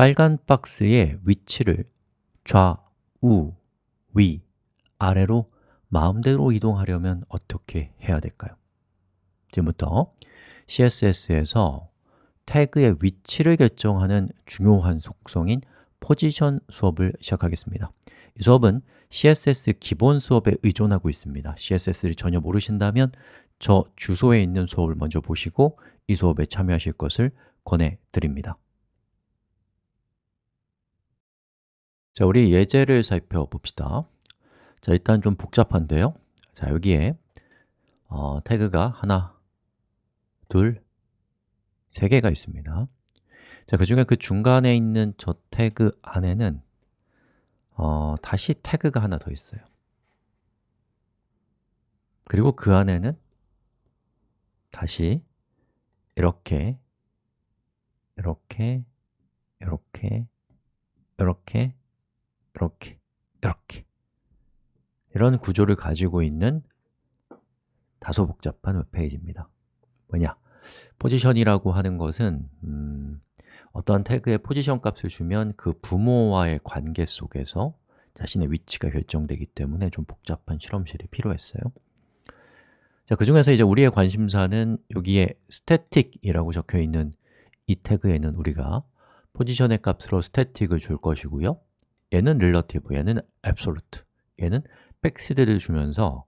빨간 박스의 위치를 좌우, 위, 아래로 마음대로 이동하려면 어떻게 해야 될까요? 지금부터 CSS에서 태그의 위치를 결정하는 중요한 속성인 포지션 수업을 시작하겠습니다. 이 수업은 CSS 기본 수업에 의존하고 있습니다. CSS를 전혀 모르신다면 저 주소에 있는 수업을 먼저 보시고 이 수업에 참여하실 것을 권해드립니다 자, 우리 예제를 살펴봅시다. 자, 일단 좀 복잡한데요. 자, 여기에 어, 태그가 하나, 둘, 세 개가 있습니다. 자, 그 중에 그 중간에 있는 저 태그 안에는 어, 다시 태그가 하나 더 있어요. 그리고 그 안에는 다시 이렇게 이렇게 이렇게 이렇게 이렇게 이렇게. 이런 구조를 가지고 있는 다소 복잡한 웹페이지입니다. 뭐냐? 포지션이라고 하는 것은 음, 어떠한 태그에 포지션 값을 주면 그 부모와의 관계 속에서 자신의 위치가 결정되기 때문에 좀 복잡한 실험실이 필요했어요. 자, 그 중에서 이제 우리의 관심사는 여기에 static이라고 적혀 있는 이 태그에는 우리가 포지션의 값으로 static을 줄 것이고요 얘는 relative, 얘는 absolute, 얘는 백시드를 주면서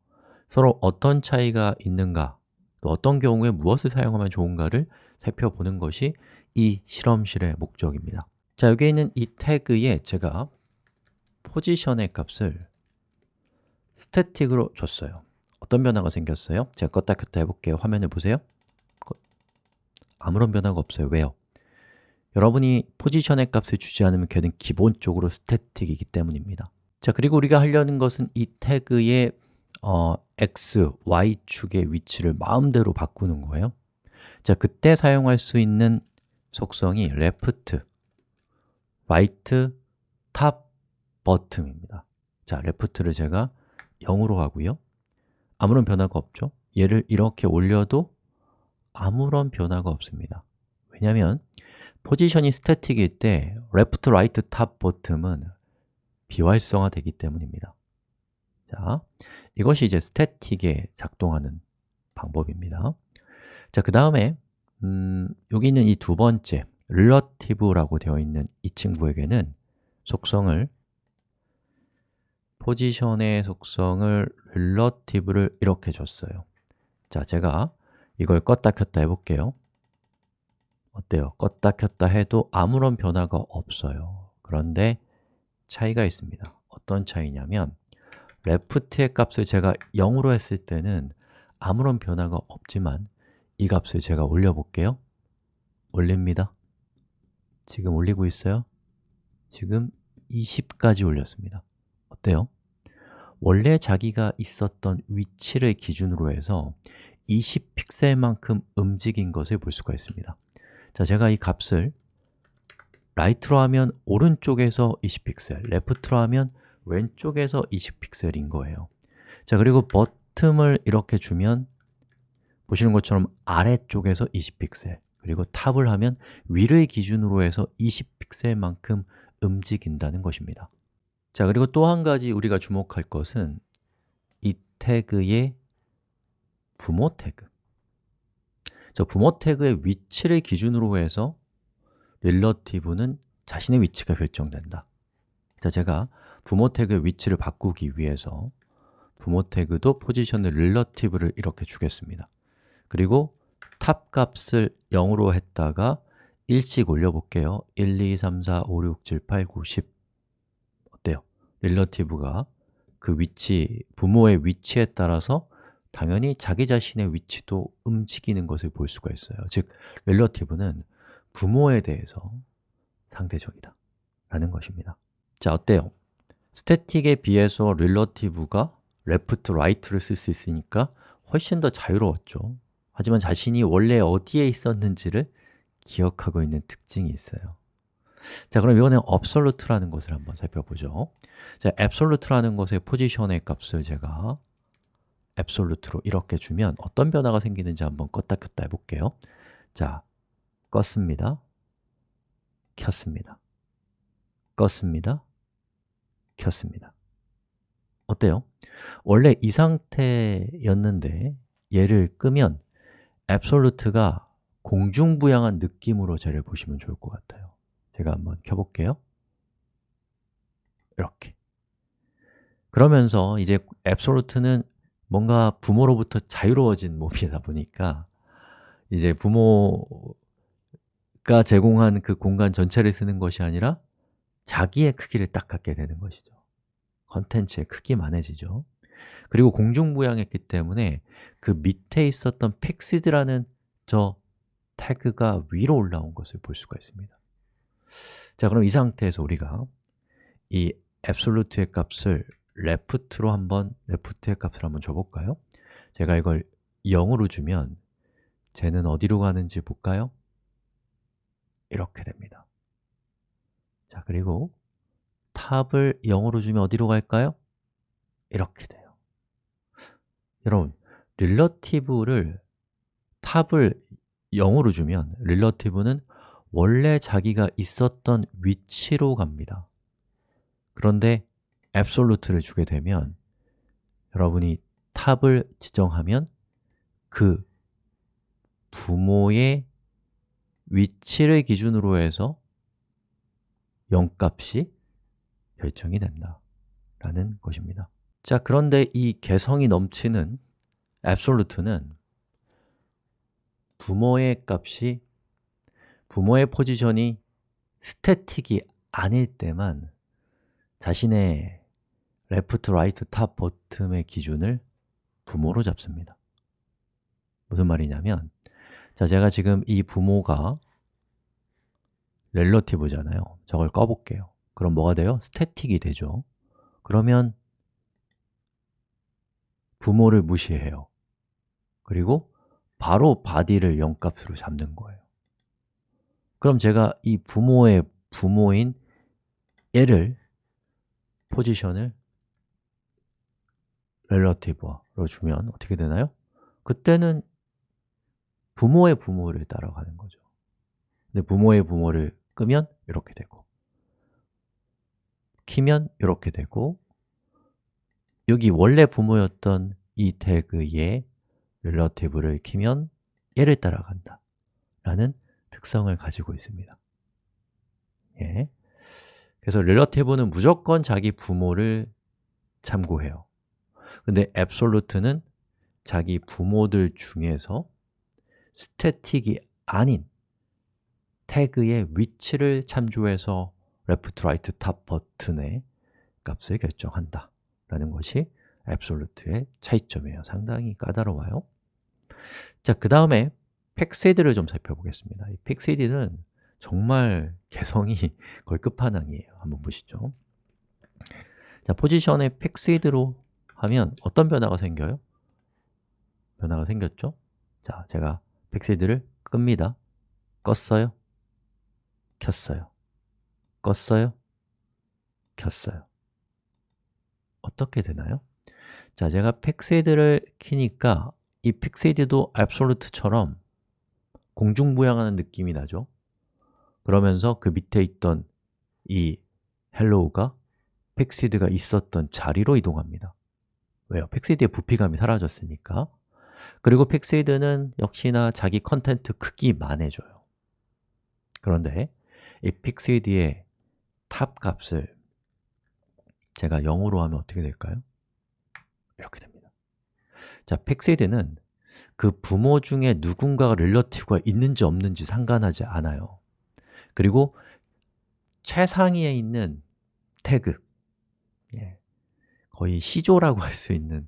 서로 어떤 차이가 있는가 또 어떤 경우에 무엇을 사용하면 좋은가를 살펴보는 것이 이 실험실의 목적입니다. 자, 여기에 있는 이 태그에 제가 포지션의 값을 스태틱으로 줬어요. 어떤 변화가 생겼어요? 제가 껐다 켰다 해볼게요. 화면을 보세요. 아무런 변화가 없어요. 왜요? 여러분이 포지션의 값을 주지 않으면 걔는 기본적으로 스태틱이기 때문입니다. 자, 그리고 우리가 하려는 것은 이 태그의 어, x, y축의 위치를 마음대로 바꾸는 거예요. 자, 그때 사용할 수 있는 속성이 left, right, top, bottom입니다. 자, left를 제가 0으로 하고요. 아무런 변화가 없죠? 얘를 이렇게 올려도 아무런 변화가 없습니다. 왜냐하면 포지션이 스태틱일 때 left, right, top, bottom은 비활성화 되기 때문입니다. 자, 이것이 이제 스태틱에 작동하는 방법입니다. 자, 그 다음에 음, 여기 있는 이 두 번째 relative라고 되어 있는 이 친구에게는 속성을 포지션의 속성을 relative를 이렇게 줬어요. 자, 제가 이걸 껐다 켰다 해볼게요 어때요? 껐다 켰다 해도 아무런 변화가 없어요 그런데 차이가 있습니다 어떤 차이냐면 left의 값을 제가 0으로 했을 때는 아무런 변화가 없지만 이 값을 제가 올려볼게요 올립니다 지금 올리고 있어요? 지금 20까지 올렸습니다 어때요? 원래 자기가 있었던 위치를 기준으로 해서 20픽셀만큼 움직인 것을 볼 수가 있습니다 자, 제가 이 값을 right로 하면 오른쪽에서 20픽셀, left로 하면 왼쪽에서 20픽셀인 거예요. 자, 그리고 bottom을 이렇게 주면 보시는 것처럼 아래쪽에서 20픽셀 그리고 top을 하면 위를 기준으로 해서 20픽셀만큼 움직인다는 것입니다. 자, 그리고 또 한 가지 우리가 주목할 것은 이 태그의 부모 태그 저 부모 태그의 위치를 기준으로 해서 relative는 자신의 위치가 결정된다. 자, 제가 부모 태그의 위치를 바꾸기 위해서 부모 태그도 포지션을 relative를 이렇게 주겠습니다. 그리고 top 값을 0으로 했다가 1씩 올려볼게요. 1, 2, 3, 4, 5, 6, 7, 8, 9, 10 어때요? relative가 그 위치, 부모의 위치에 따라서 당연히 자기 자신의 위치도 움직이는 것을 볼 수가 있어요. 즉, relative는 부모에 대해서 상대적이다. 라는 것입니다. 자, 어때요? 스태틱에 비해서 relative가 left, right를 쓸 수 있으니까 훨씬 더 자유로웠죠. 하지만 자신이 원래 어디에 있었는지를 기억하고 있는 특징이 있어요. 자, 그럼 이번엔 absolute라는 것을 한번 살펴보죠. 자, absolute라는 것의 포지션의 값을 제가 absolute로 이렇게 주면 어떤 변화가 생기는지 한번 껐다 켰다 해볼게요. 자, 껐습니다. 켰습니다. 껐습니다. 켰습니다. 어때요? 원래 이 상태였는데 얘를 끄면 앱솔루트가 공중부양한 느낌으로 쟤를 보시면 좋을 것 같아요. 제가 한번 켜볼게요. 이렇게. 그러면서 이제 앱솔루트는 뭔가 부모로부터 자유로워진 몸이다 보니까 이제 부모가 제공한 그 공간 전체를 쓰는 것이 아니라 자기의 크기를 딱 갖게 되는 것이죠. 컨텐츠의 크기만해지죠. 그리고 공중부양했기 때문에 그 밑에 있었던 픽시드라는 저 태그가 위로 올라온 것을 볼 수가 있습니다. 자, 그럼 이 상태에서 우리가 이 absolute의 값을 left로 한번 left의 값을 한번 줘볼까요? 제가 이걸 0으로 주면 쟤는 어디로 가는지 볼까요? 이렇게 됩니다 자, 그리고 탑을 0으로 주면 어디로 갈까요? 이렇게 돼요 여러분, 릴러티브를 탑을 0으로 주면 릴러티브는 원래 자기가 있었던 위치로 갑니다 그런데 앱솔루트를 주게 되면 여러분이 탑을 지정하면 그 부모의 위치를 기준으로 해서 0값이 결정이 된다 라는 것입니다. 자, 그런데 이 개성이 넘치는 absolute는 부모의 값이 부모의 포지션이 static이 아닐 때만 자신의 left, right, top, bottom의 기준을 부모로 잡습니다. 무슨 말이냐면 자, 제가 지금 이 부모가 relative잖아요. 저걸 꺼볼게요. 그럼 뭐가 돼요? static이 되죠. 그러면 부모를 무시해요. 그리고 바로 body를 0값으로 잡는 거예요. 그럼 제가 이 부모의 부모인 얘를 포지션을 relative로 주면 어떻게 되나요? 그때는 부모의 부모를 따라가는 거죠 근데 부모의 부모를 끄면 이렇게 되고 키면 이렇게 되고 여기 원래 부모였던 이 태그의 relative를 키면 얘를 따라간다 라는 특성을 가지고 있습니다 예. 그래서 relative는 무조건 자기 부모를 참고해요 근데 absolute는 자기 부모들 중에서 static이 아닌 태그의 위치를 참조해서 left, right, top bottom의 값을 결정한다 라는 것이 absolute의 차이점이에요. 상당히 까다로워요. 자, 그 다음에 fixed를 좀 살펴보겠습니다. 이 fixed는 정말 개성이 거의 끝판왕이에요. 한번 보시죠. 자, 포지션에 fixed로 하면 어떤 변화가 생겨요? 변화가 생겼죠? 자, 제가 fixed를 끕니다. 껐어요? 켰어요. 껐어요? 켰어요. 어떻게 되나요? 자, 제가 fixed를 키니까 이 fixed도 absolute처럼 공중부양하는 느낌이 나죠? 그러면서 그 밑에 있던 이 hello가 fixed가 있었던 자리로 이동합니다 왜요? fixed의 부피감이 사라졌으니까. 그리고 fixed는 역시나 자기 content 크기만 해줘요. 그런데 이 fixed의 top 값을 제가 0으로 하면 어떻게 될까요? 이렇게 됩니다. 자, fixed는 그 부모 중에 누군가가 relative가 있는지 없는지 상관하지 않아요. 그리고 최상위에 있는 태그. 예, 거의 시조라고 할 수 있는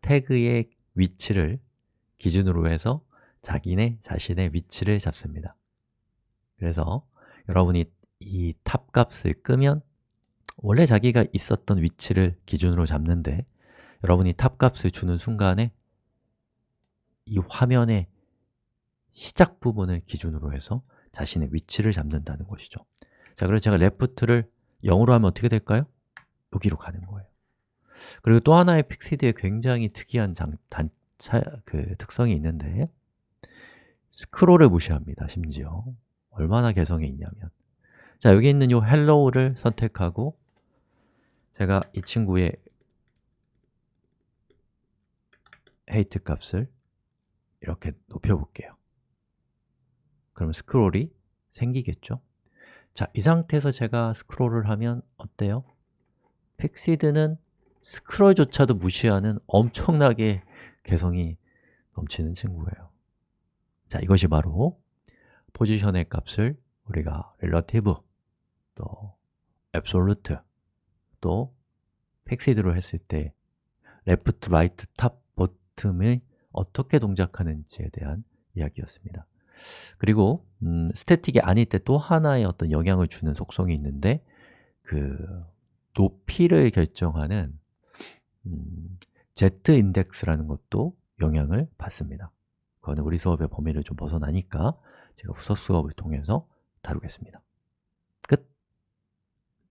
태그의 위치를 기준으로 해서 자기네 자신의 위치를 잡습니다. 그래서 여러분이 이 top 값을 끄면 원래 자기가 있었던 위치를 기준으로 잡는데 여러분이 top 값을 주는 순간에 이 화면의 시작 부분을 기준으로 해서 자신의 위치를 잡는다는 것이죠. 자, 그래서 제가 left를 0으로 하면 어떻게 될까요? 여기로 가는 거예요 그리고 또 하나의 fixed에 굉장히 특이한 장, 단, 차, 그 특성이 있는데 스크롤을 무시합니다, 심지어 얼마나 개성이 있냐면 자, 여기 있는 이 hello를 선택하고 제가 이 친구의 height 값을 이렇게 높여볼게요 그럼 스크롤이 생기겠죠? 자, 이 상태에서 제가 스크롤을 하면 어때요? 픽시드는 스크롤조차도 무시하는 엄청나게 개성이 넘치는 친구예요. 자, 이것이 바로 포지션의 값을 우리가 relative, 또 absolute, 또 픽시드로 했을 때 left, right, top, bottom을 어떻게 동작하는지에 대한 이야기였습니다. 그리고 음, 스태틱이 아닐 때 또 하나의 어떤 영향을 주는 속성이 있는데 그 높이를 결정하는 음, z-인덱스라는 것도 영향을 받습니다. 그거는 우리 수업의 범위를 좀 벗어나니까 제가 후속 수업을 통해서 다루겠습니다